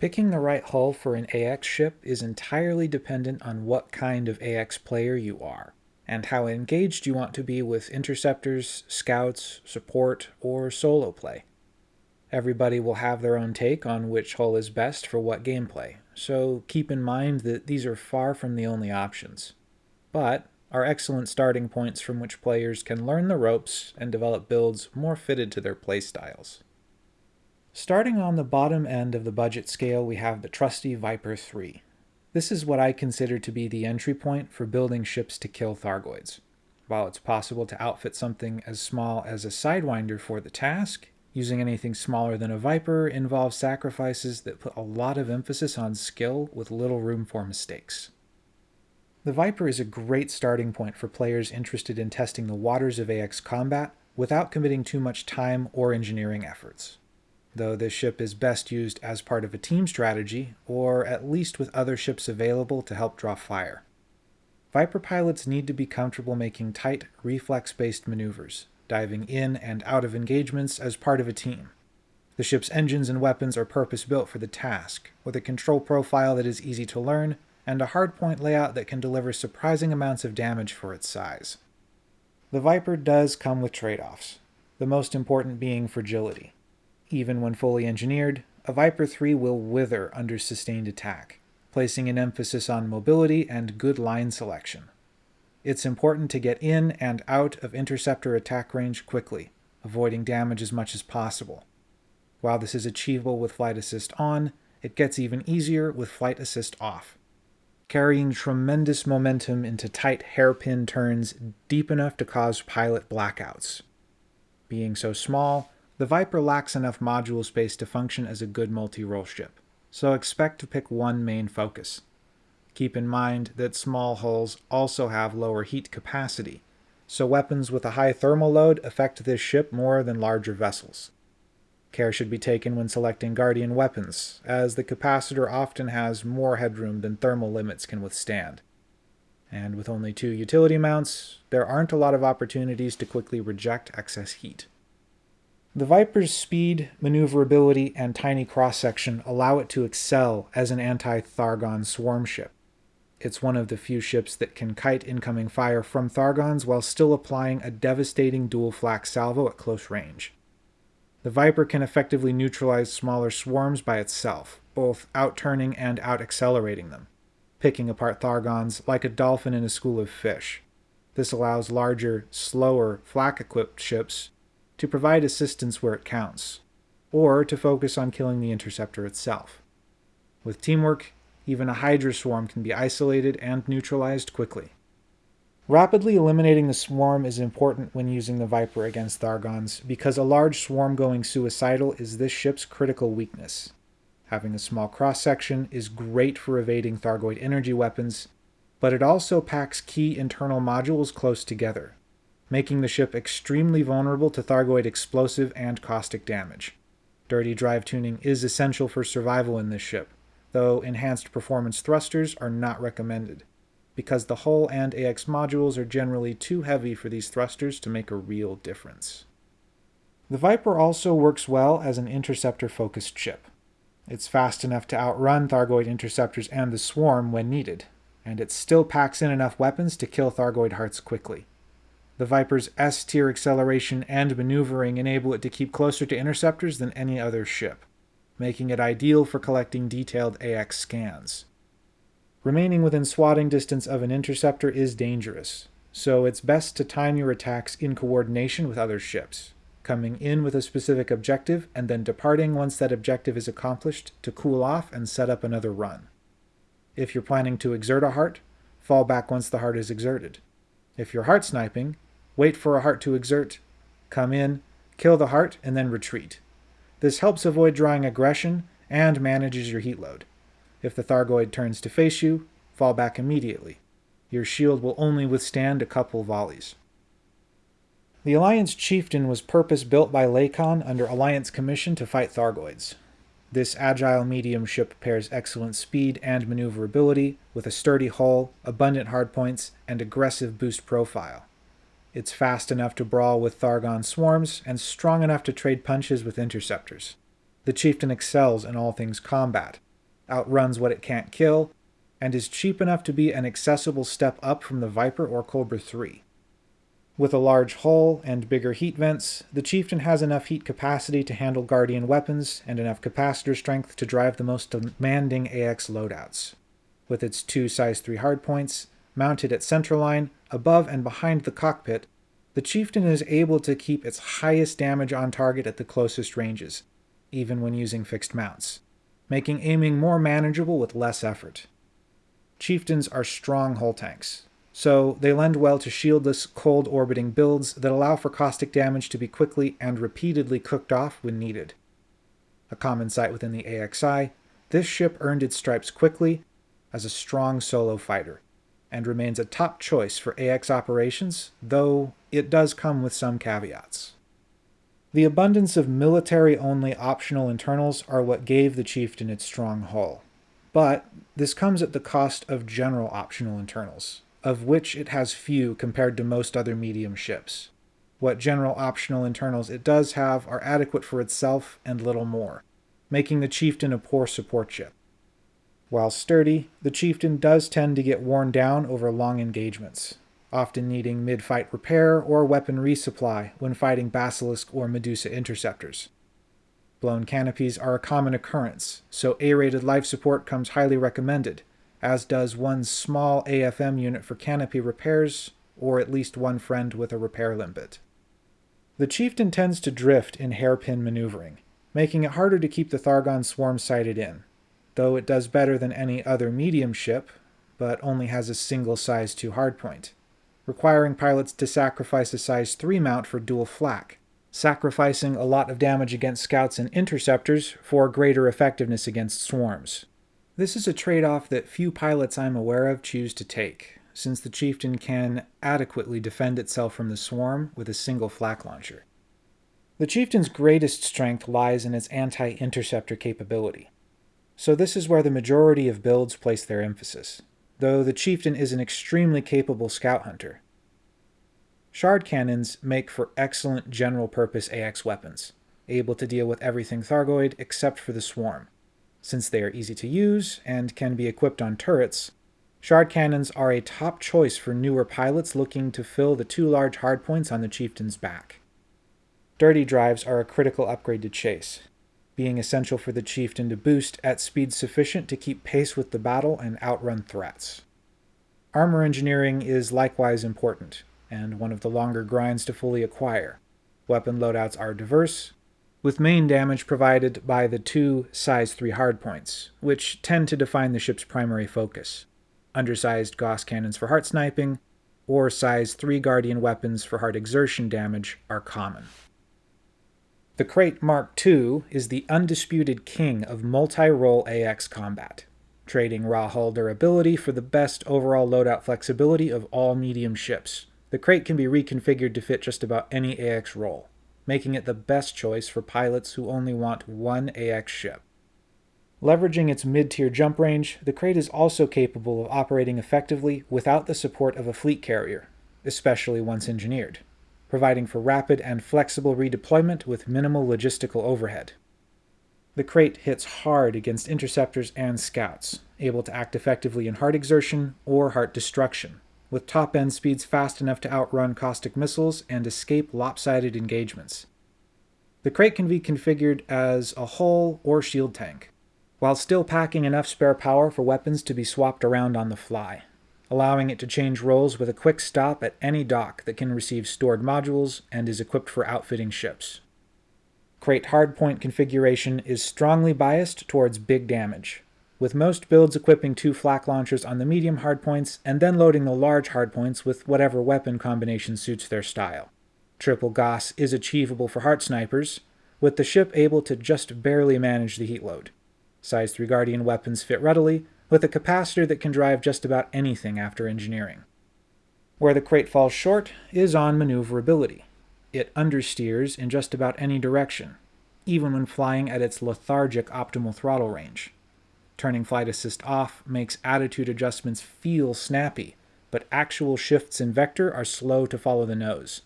Picking the right hull for an AX ship is entirely dependent on what kind of AX player you are, and how engaged you want to be with interceptors, scouts, support, or solo play. Everybody will have their own take on which hull is best for what gameplay, so keep in mind that these are far from the only options. But are excellent starting points from which players can learn the ropes and develop builds more fitted to their playstyles. Starting on the bottom end of the budget scale, we have the trusty Viper 3. This is what I consider to be the entry point for building ships to kill Thargoids. While it's possible to outfit something as small as a Sidewinder for the task, using anything smaller than a Viper involves sacrifices that put a lot of emphasis on skill with little room for mistakes. The Viper is a great starting point for players interested in testing the waters of AX combat without committing too much time or engineering efforts though this ship is best used as part of a team strategy, or at least with other ships available to help draw fire. Viper pilots need to be comfortable making tight, reflex-based maneuvers, diving in and out of engagements as part of a team. The ship's engines and weapons are purpose-built for the task, with a control profile that is easy to learn, and a hardpoint layout that can deliver surprising amounts of damage for its size. The Viper does come with trade-offs, the most important being fragility. Even when fully engineered, a Viper 3 will wither under sustained attack, placing an emphasis on mobility and good line selection. It's important to get in and out of interceptor attack range quickly, avoiding damage as much as possible. While this is achievable with Flight Assist on, it gets even easier with Flight Assist off, carrying tremendous momentum into tight hairpin turns deep enough to cause pilot blackouts. Being so small, the Viper lacks enough module space to function as a good multi-role ship, so expect to pick one main focus. Keep in mind that small hulls also have lower heat capacity, so weapons with a high thermal load affect this ship more than larger vessels. Care should be taken when selecting Guardian weapons, as the capacitor often has more headroom than thermal limits can withstand. And with only two utility mounts, there aren't a lot of opportunities to quickly reject excess heat. The Viper's speed, maneuverability, and tiny cross-section allow it to excel as an anti-Thargon swarm ship. It's one of the few ships that can kite incoming fire from Thargons while still applying a devastating dual flak salvo at close range. The Viper can effectively neutralize smaller swarms by itself, both out-turning and out-accelerating them, picking apart Thargons like a dolphin in a school of fish. This allows larger, slower, flak-equipped ships to provide assistance where it counts, or to focus on killing the interceptor itself. With teamwork, even a Hydra swarm can be isolated and neutralized quickly. Rapidly eliminating the swarm is important when using the Viper against Thargons, because a large swarm going suicidal is this ship's critical weakness. Having a small cross-section is great for evading Thargoid energy weapons, but it also packs key internal modules close together, making the ship extremely vulnerable to Thargoid explosive and caustic damage. Dirty drive tuning is essential for survival in this ship, though enhanced performance thrusters are not recommended, because the hull and AX modules are generally too heavy for these thrusters to make a real difference. The Viper also works well as an interceptor-focused ship. It's fast enough to outrun Thargoid interceptors and the Swarm when needed, and it still packs in enough weapons to kill Thargoid hearts quickly. The Viper's S-tier acceleration and maneuvering enable it to keep closer to interceptors than any other ship, making it ideal for collecting detailed AX scans. Remaining within swatting distance of an interceptor is dangerous, so it's best to time your attacks in coordination with other ships, coming in with a specific objective and then departing once that objective is accomplished to cool off and set up another run. If you're planning to exert a heart, fall back once the heart is exerted. If you're heart sniping, wait for a heart to exert, come in, kill the heart, and then retreat. This helps avoid drawing aggression and manages your heat load. If the Thargoid turns to face you, fall back immediately. Your shield will only withstand a couple volleys. The Alliance Chieftain was purpose-built by Lakon under Alliance Commission to fight Thargoids. This agile medium ship pairs excellent speed and maneuverability with a sturdy hull, abundant hardpoints, and aggressive boost profile. It's fast enough to brawl with Thargon swarms, and strong enough to trade punches with interceptors. The chieftain excels in all things combat, outruns what it can't kill, and is cheap enough to be an accessible step up from the Viper or Cobra 3. With a large hull and bigger heat vents, the Chieftain has enough heat capacity to handle Guardian weapons and enough capacitor strength to drive the most demanding AX loadouts. With its two size 3 hardpoints, mounted at centerline, above and behind the cockpit, the Chieftain is able to keep its highest damage on target at the closest ranges, even when using fixed mounts, making aiming more manageable with less effort. Chieftains are strong hull tanks, so they lend well to shieldless, cold orbiting builds that allow for caustic damage to be quickly and repeatedly cooked off when needed. A common sight within the AXI, this ship earned its stripes quickly as a strong solo fighter, and remains a top choice for AX operations, though it does come with some caveats. The abundance of military-only optional internals are what gave the Chieftain its strong hull. But this comes at the cost of general optional internals, of which it has few compared to most other medium ships. What general optional internals it does have are adequate for itself and little more, making the Chieftain a poor support ship. While sturdy, the Chieftain does tend to get worn down over long engagements, often needing mid-fight repair or weapon resupply when fighting Basilisk or Medusa interceptors. Blown canopies are a common occurrence, so A-rated life support comes highly recommended, as does one small AFM unit for canopy repairs, or at least one friend with a repair limpet. The Chieftain tends to drift in hairpin maneuvering, making it harder to keep the Thargon swarm sighted in, though it does better than any other medium ship, but only has a single size 2 hardpoint, requiring pilots to sacrifice a size 3 mount for dual flak, sacrificing a lot of damage against scouts and interceptors for greater effectiveness against swarms. This is a trade-off that few pilots I'm aware of choose to take, since the Chieftain can adequately defend itself from the swarm with a single flak launcher. The Chieftain's greatest strength lies in its anti-interceptor capability so this is where the majority of builds place their emphasis, though the Chieftain is an extremely capable scout hunter. Shard cannons make for excellent general-purpose AX weapons, able to deal with everything Thargoid except for the Swarm. Since they are easy to use and can be equipped on turrets, Shard cannons are a top choice for newer pilots looking to fill the two large hardpoints on the Chieftain's back. Dirty drives are a critical upgrade to Chase, being essential for the chieftain to boost at speed sufficient to keep pace with the battle and outrun threats. Armor engineering is likewise important, and one of the longer grinds to fully acquire. Weapon loadouts are diverse, with main damage provided by the two size 3 hardpoints, which tend to define the ship's primary focus. Undersized Gauss cannons for heart sniping, or size 3 Guardian weapons for heart exertion damage are common. The Krait Mark II is the undisputed king of multi-role AX combat, trading raw hull durability for the best overall loadout flexibility of all medium ships. The Krait can be reconfigured to fit just about any AX role, making it the best choice for pilots who only want one AX ship. Leveraging its mid-tier jump range, the Krait is also capable of operating effectively without the support of a fleet carrier, especially once engineered providing for rapid and flexible redeployment with minimal logistical overhead. The Krait hits hard against interceptors and scouts, able to act effectively in heart exertion or heart destruction, with top-end speeds fast enough to outrun caustic missiles and escape lopsided engagements. The Krait can be configured as a hull or shield tank, while still packing enough spare power for weapons to be swapped around on the fly allowing it to change roles with a quick stop at any dock that can receive stored modules and is equipped for outfitting ships. Krait hardpoint configuration is strongly biased towards big damage, with most builds equipping two flak launchers on the medium hardpoints and then loading the large hardpoints with whatever weapon combination suits their style. Triple Gauss is achievable for heart snipers, with the ship able to just barely manage the heat load. Size 3 Guardian weapons fit readily, with a capacitor that can drive just about anything after engineering. Where the Krait falls short is on maneuverability. It understeers in just about any direction, even when flying at its lethargic optimal throttle range. Turning flight assist off makes attitude adjustments feel snappy, but actual shifts in vector are slow to follow the nose.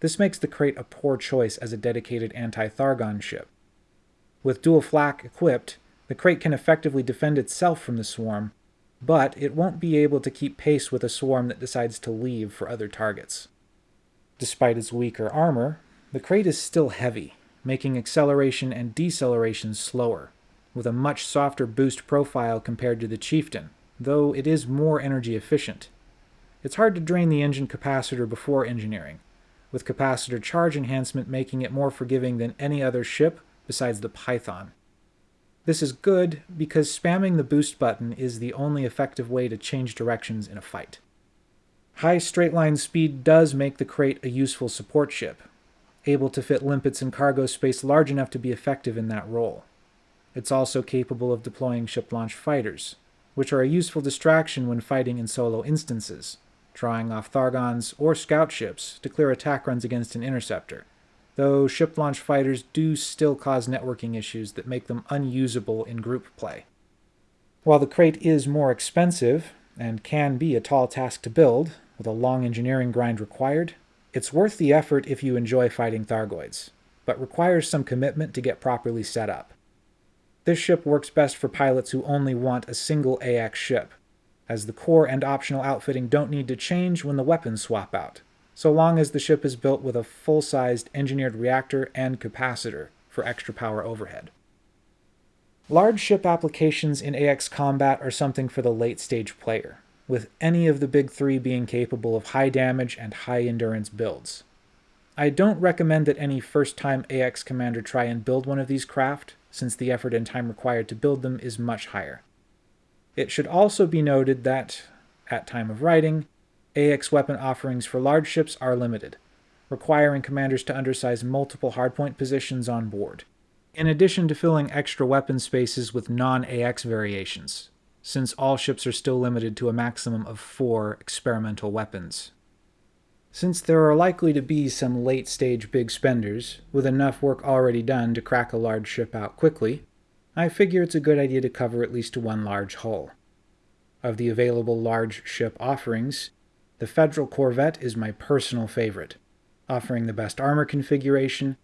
This makes the Krait a poor choice as a dedicated anti-Thargon ship. With dual flak equipped, The Krait can effectively defend itself from the swarm, but it won't be able to keep pace with a swarm that decides to leave for other targets. Despite its weaker armor, the Krait is still heavy, making acceleration and deceleration slower, with a much softer boost profile compared to the Chieftain, though it is more energy efficient. It's hard to drain the engine capacitor before engineering, with capacitor charge enhancement making it more forgiving than any other ship besides the Python. This is good because spamming the boost button is the only effective way to change directions in a fight. High straight line speed does make the Krait a useful support ship, able to fit limpets and cargo space large enough to be effective in that role. It's also capable of deploying ship-launched fighters, which are a useful distraction when fighting in solo instances, drawing off Thargons or scout ships to clear attack runs against an interceptor, though ship launch fighters do still cause networking issues that make them unusable in group play. While the Krait is more expensive, and can be a tall task to build, with a long engineering grind required, it's worth the effort if you enjoy fighting Thargoids, but requires some commitment to get properly set up. This ship works best for pilots who only want a single AX ship, as the core and optional outfitting don't need to change when the weapons swap out, so long as the ship is built with a full-sized engineered reactor and capacitor for extra power overhead. Large ship applications in AX combat are something for the late-stage player, with any of the big three being capable of high damage and high endurance builds. I don't recommend that any first-time AX commander try and build one of these craft, since the effort and time required to build them is much higher. It should also be noted that, at time of writing, AX weapon offerings for large ships are limited, requiring commanders to undersize multiple hardpoint positions on board, in addition to filling extra weapon spaces with non-AX variations, since all ships are still limited to a maximum of four experimental weapons. Since there are likely to be some late-stage big spenders, with enough work already done to crack a large ship out quickly, I figure it's a good idea to cover at least one large hull. Of the available large ship offerings, the Federal Corvette is my personal favorite, offering the best armor configuration,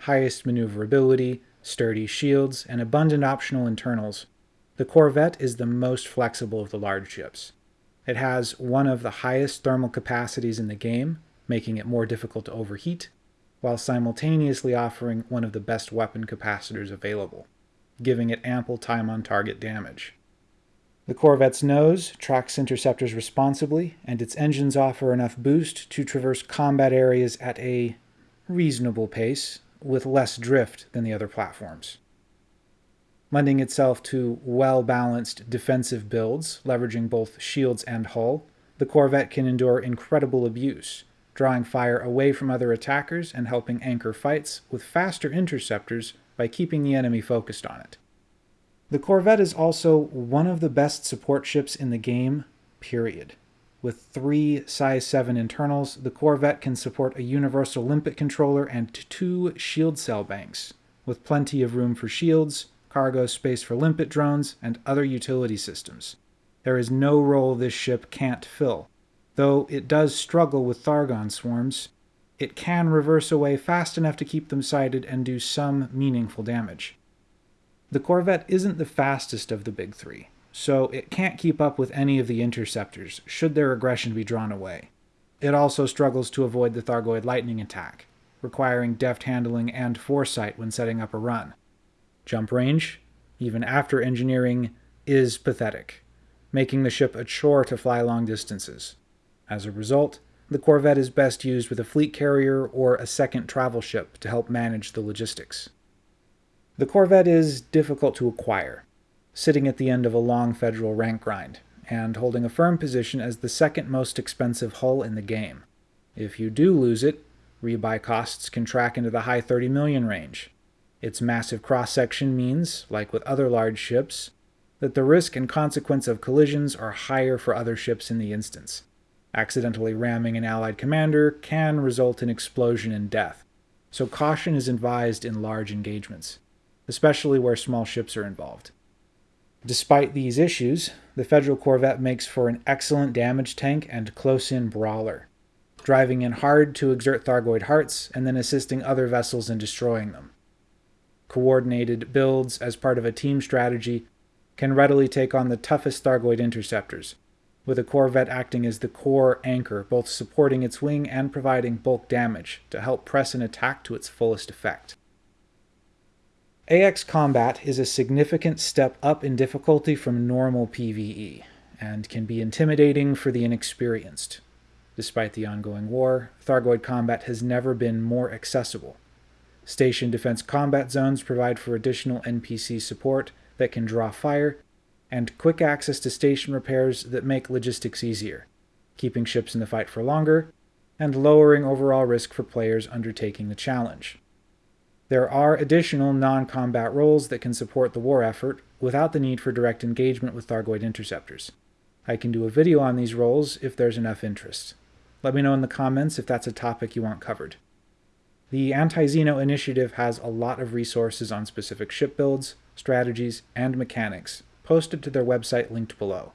highest maneuverability, sturdy shields, and abundant optional internals. The Corvette is the most flexible of the large ships. It has one of the highest thermal capacities in the game, making it more difficult to overheat, while simultaneously offering one of the best weapon capacitors available giving it ample time on target damage. The Corvette's nose tracks interceptors responsibly, and its engines offer enough boost to traverse combat areas at a reasonable pace, with less drift than the other platforms. Lending itself to well-balanced defensive builds, leveraging both shields and hull, the Corvette can endure incredible abuse, drawing fire away from other attackers and helping anchor fights with faster interceptors by keeping the enemy focused on it. The Corvette is also one of the best support ships in the game, period. With three size 7 internals, the Corvette can support a universal limpet controller and two shield cell banks, with plenty of room for shields, cargo space for limpet drones, and other utility systems. There is no role this ship can't fill, though it does struggle with Thargon swarms, it can reverse away fast enough to keep them sighted and do some meaningful damage. The Corvette isn't the fastest of the big three, so it can't keep up with any of the interceptors should their aggression be drawn away. It also struggles to avoid the Thargoid lightning attack, requiring deft handling and foresight when setting up a run. Jump range, even after engineering, is pathetic, making the ship a chore to fly long distances. As a result, the Corvette is best used with a fleet carrier or a second travel ship to help manage the logistics. The Corvette is difficult to acquire, sitting at the end of a long federal rank grind, and holding a firm position as the second most expensive hull in the game. If you do lose it, rebuy costs can track into the high 30 million range. Its massive cross-section means, like with other large ships, that the risk and consequence of collisions are higher for other ships in the instance, Accidentally ramming an allied commander can result in explosion and death, so caution is advised in large engagements, especially where small ships are involved. Despite these issues, the Federal Corvette makes for an excellent damage tank and close-in brawler, driving in hard to exert Thargoid hearts and then assisting other vessels in destroying them. coordinated builds as part of a team strategy can readily take on the toughest Thargoid interceptors, with a Corvette acting as the core anchor, both supporting its wing and providing bulk damage to help press an attack to its fullest effect. AX combat is a significant step up in difficulty from normal PvE, and can be intimidating for the inexperienced. Despite the ongoing war, Thargoid combat has never been more accessible. Station defense combat zones provide for additional NPC support that can draw fire, and quick access to station repairs that make logistics easier, keeping ships in the fight for longer, and lowering overall risk for players undertaking the challenge. There are additional non-combat roles that can support the war effort without the need for direct engagement with Thargoid interceptors. I can do a video on these roles if there's enough interest. Let me know in the comments if that's a topic you want covered. The Anti-Xeno initiative has a lot of resources on specific ship builds, strategies, and mechanics, posted to their website linked below.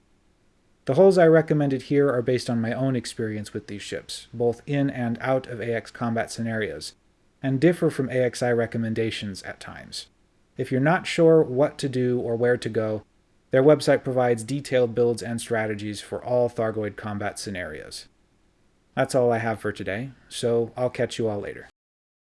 The hulls I recommended here are based on my own experience with these ships, both in and out of AX combat scenarios, and differ from AXI recommendations at times. If you're not sure what to do or where to go, their website provides detailed builds and strategies for all Thargoid combat scenarios. That's all I have for today, so I'll catch you all later.